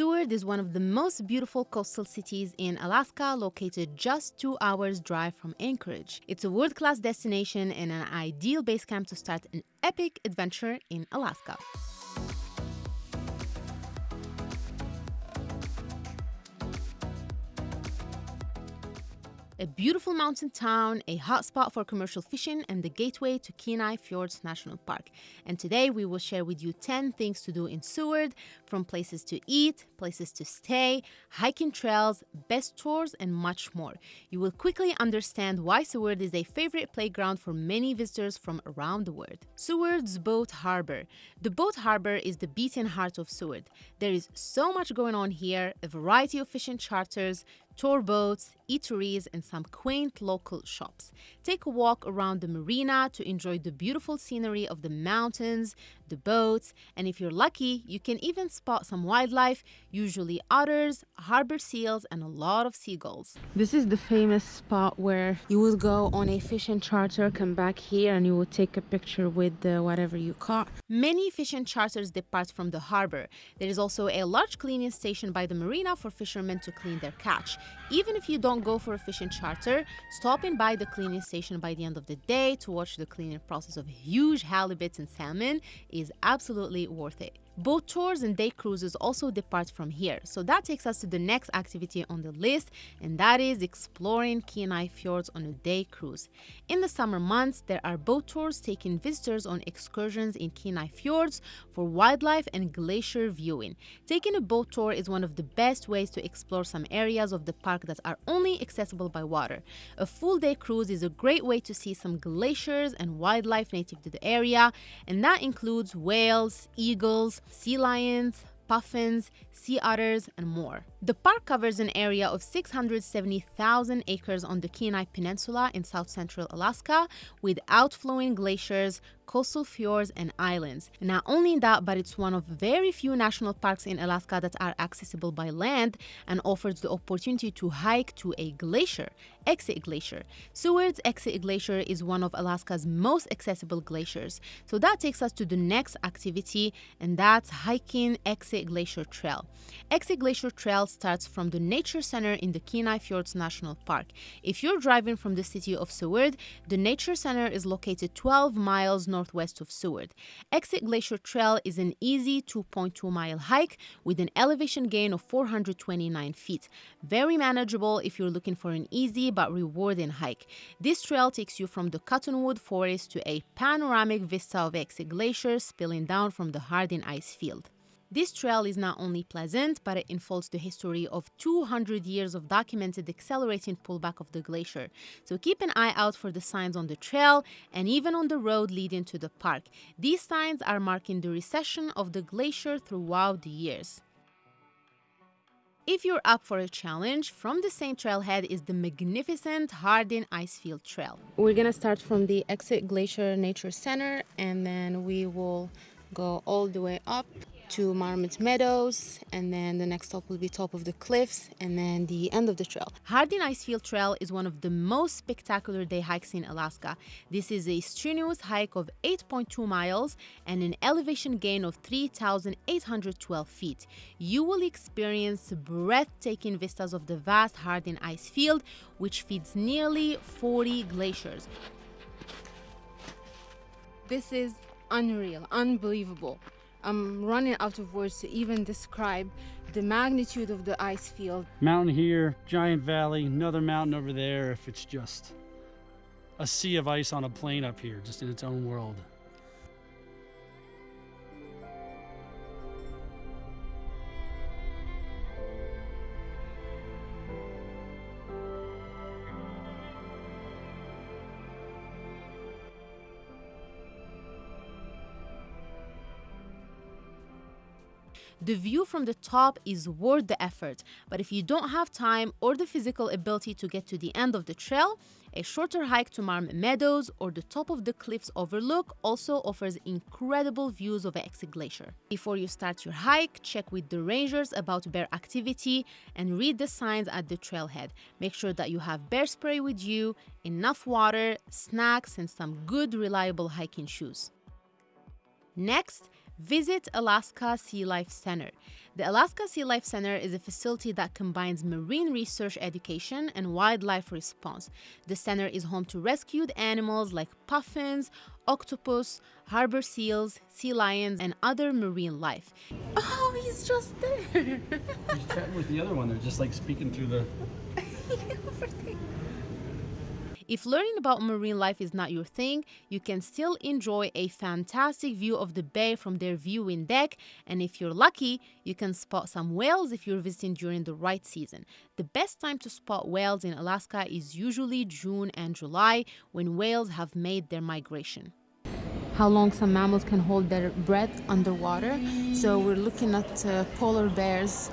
Seward is one of the most beautiful coastal cities in Alaska, located just two hours' drive from Anchorage. It's a world class destination and an ideal base camp to start an epic adventure in Alaska. A beautiful mountain town, a hotspot for commercial fishing, and the gateway to Kenai Fjords National Park. And today we will share with you 10 things to do in Seward, from places to eat, places to stay, hiking trails, best tours, and much more. You will quickly understand why Seward is a favorite playground for many visitors from around the world. Seward's Boat Harbor. The boat harbor is the beating heart of Seward. There is so much going on here, a variety of fishing charters, tour boats, eateries, and some quaint local shops. Take a walk around the marina to enjoy the beautiful scenery of the mountains, the boats, and if you're lucky, you can even spot some wildlife, usually otters, harbor seals, and a lot of seagulls. This is the famous spot where you would go on a fishing charter, come back here, and you would take a picture with the whatever you caught. Many fishing charters depart from the harbor. There is also a large cleaning station by the marina for fishermen to clean their catch. Even if you don't go for a fishing charter, stopping by the cleaning station by the end of the day to watch the cleaning process of huge halibuts and salmon is absolutely worth it. Boat tours and day cruises also depart from here, so that takes us to the next activity on the list, and that is exploring Kenai fjords on a day cruise. In the summer months, there are boat tours taking visitors on excursions in Kenai fjords for wildlife and glacier viewing. Taking a boat tour is one of the best ways to explore some areas of the park that are only accessible by water. A full day cruise is a great way to see some glaciers and wildlife native to the area, and that includes whales, eagles, sea lions, puffins, sea otters, and more. The park covers an area of 670,000 acres on the Kenai Peninsula in south central Alaska with outflowing glaciers, coastal fjords, and islands. Not only that, but it's one of very few national parks in Alaska that are accessible by land and offers the opportunity to hike to a glacier, Exit Glacier. Seward's Exit Glacier is one of Alaska's most accessible glaciers. So that takes us to the next activity, and that's hiking Exit Glacier Trail. Exit Glacier Trail starts from the Nature Center in the Kenai Fjords National Park. If you're driving from the city of Seward, the Nature Center is located 12 miles northwest of Seward. Exit Glacier Trail is an easy 2.2 mile hike with an elevation gain of 429 feet. Very manageable if you're looking for an easy but rewarding hike. This trail takes you from the Cottonwood Forest to a panoramic vista of Exit Glacier spilling down from the Harding ice field. This trail is not only pleasant, but it unfolds the history of 200 years of documented accelerating pullback of the glacier. So keep an eye out for the signs on the trail and even on the road leading to the park. These signs are marking the recession of the glacier throughout the years. If you're up for a challenge, from the same trailhead is the magnificent Harding Icefield Trail. We're gonna start from the Exit Glacier Nature Center and then we will go all the way up to Marmot Meadows, and then the next stop will be top of the cliffs, and then the end of the trail. Harding Icefield Trail is one of the most spectacular day hikes in Alaska. This is a strenuous hike of 8.2 miles and an elevation gain of 3,812 feet. You will experience breathtaking vistas of the vast Harding ice field, which feeds nearly 40 glaciers. This is unreal, unbelievable. I'm running out of words to even describe the magnitude of the ice field. Mountain here, giant valley, another mountain over there if it's just a sea of ice on a plain up here, just in its own world. The view from the top is worth the effort, but if you don't have time or the physical ability to get to the end of the trail, a shorter hike to Marmot Meadows or the top of the cliffs overlook also offers incredible views of Exit Glacier. Before you start your hike, check with the rangers about bear activity and read the signs at the trailhead. Make sure that you have bear spray with you, enough water, snacks, and some good reliable hiking shoes. Next, Visit Alaska Sea Life Center. The Alaska Sea Life Center is a facility that combines marine research education and wildlife response. The center is home to rescued animals like puffins, octopus, harbor seals, sea lions, and other marine life. Oh, he's just there. He's chatting with the other one. They're just like speaking through the. If learning about marine life is not your thing, you can still enjoy a fantastic view of the bay from their viewing deck. And if you're lucky, you can spot some whales if you're visiting during the right season. The best time to spot whales in Alaska is usually June and July when whales have made their migration how long some mammals can hold their breath underwater. So we're looking at uh, polar bears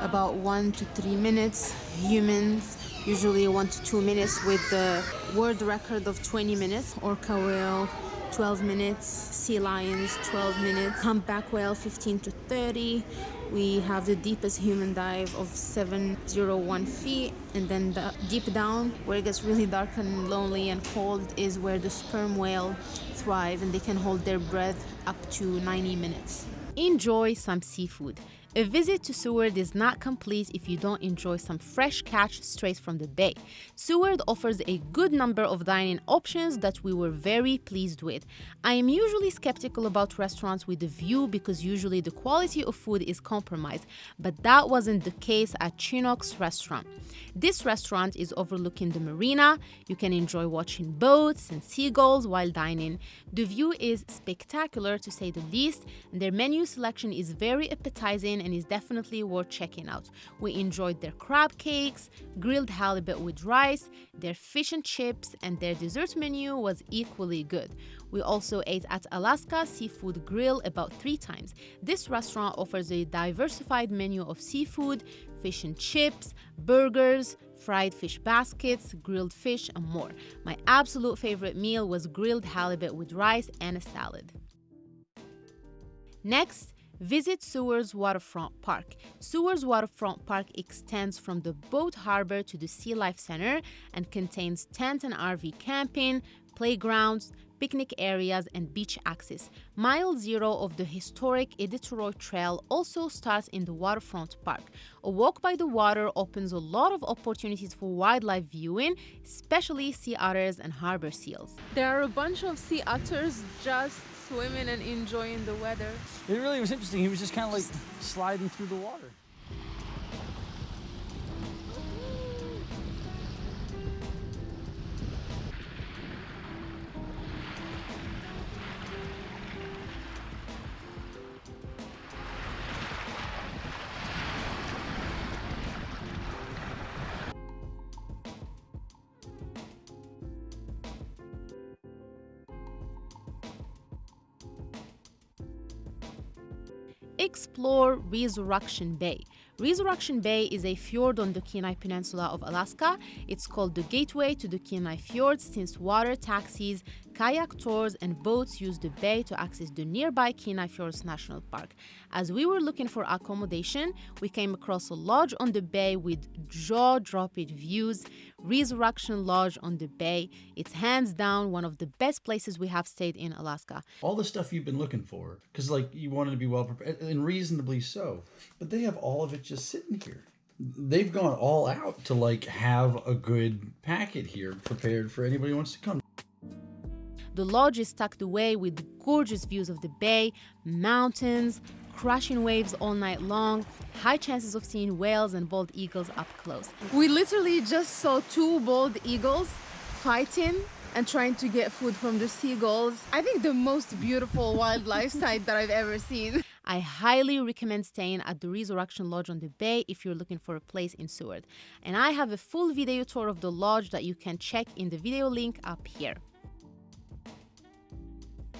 about one to three minutes, humans usually one to two minutes with the world record of 20 minutes, orca whale 12 minutes, sea lions 12 minutes, humpback whale 15 to 30. We have the deepest human dive of 701 feet, and then the deep down, where it gets really dark and lonely and cold, is where the sperm whale thrive and they can hold their breath up to 90 minutes. Enjoy some seafood. A visit to Seward is not complete if you don't enjoy some fresh catch straight from the bay. Seward offers a good number of dining options that we were very pleased with. I am usually skeptical about restaurants with a view because usually the quality of food is compromised, but that wasn't the case at Chinook's restaurant. This restaurant is overlooking the marina. You can enjoy watching boats and seagulls while dining. The view is spectacular to say the least, and their menu selection is very appetizing and is definitely worth checking out. We enjoyed their crab cakes, grilled halibut with rice, their fish and chips, and their dessert menu was equally good. We also ate at Alaska Seafood Grill about three times. This restaurant offers a diversified menu of seafood, fish and chips, burgers, fried fish baskets, grilled fish, and more. My absolute favorite meal was grilled halibut with rice and a salad. Next, Visit Seward's Waterfront Park. Seward's Waterfront Park extends from the boat harbor to the Sea Life Center and contains tent and RV camping, playgrounds, picnic areas, and beach access. Mile zero of the historic Iditarod Trail also starts in the waterfront park. A walk by the water opens a lot of opportunities for wildlife viewing, especially sea otters and harbor seals. There are a bunch of sea otters just swimming and enjoying the weather. It really was interesting. He was just kind of like sliding through the water. Explore Resurrection Bay. Resurrection Bay is a fjord on the Kenai Peninsula of Alaska. It's called the gateway to the Kenai Fjords since water taxis, kayak tours, and boats use the bay to access the nearby Kenai Fjords National Park. As we were looking for accommodation, we came across a lodge on the bay with jaw dropping views. Resurrection Lodge on the bay. It's hands down one of the best places we have stayed in Alaska. All the stuff you've been looking for, because like you wanted to be well prepared, and reasonably so. But they have all of it just sitting here. They've gone all out to like have a good packet here prepared for anybody who wants to come. The lodge is tucked away with gorgeous views of the bay, mountains, crashing waves all night long, high chances of seeing whales and bald eagles up close. We literally just saw two bald eagles fighting and trying to get food from the seagulls. I think the most beautiful wildlife sight that I've ever seen. I highly recommend staying at the Resurrection Lodge on the Bay if you're looking for a place in Seward. And I have a full video tour of the lodge that you can check in the video link up here.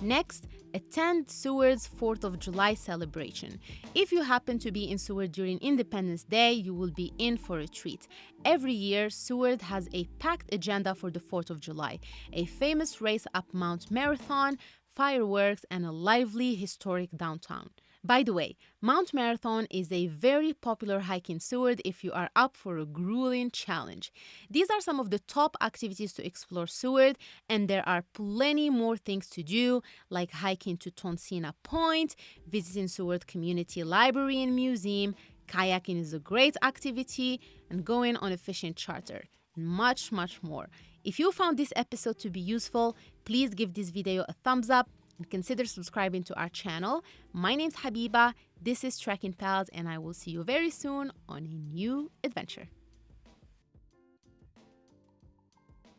Next, attend Seward's 4th of July celebration. If you happen to be in Seward during Independence Day, you will be in for a treat. Every year, Seward has a packed agenda for the 4th of July a famous race up Mount Marathon, fireworks, and a lively historic downtown. By the way, Mount Marathon is a very popular hike in Seward if you are up for a grueling challenge. These are some of the top activities to explore Seward, and there are plenty more things to do, like hiking to Tonsina Point, visiting Seward Community Library and Museum, kayaking is a great activity, and going on a fishing charter, and much, much more. If you found this episode to be useful, please give this video a thumbs up and consider subscribing to our channel. My name's Habiba, this is Trekking Pals, and I will see you very soon on a new adventure.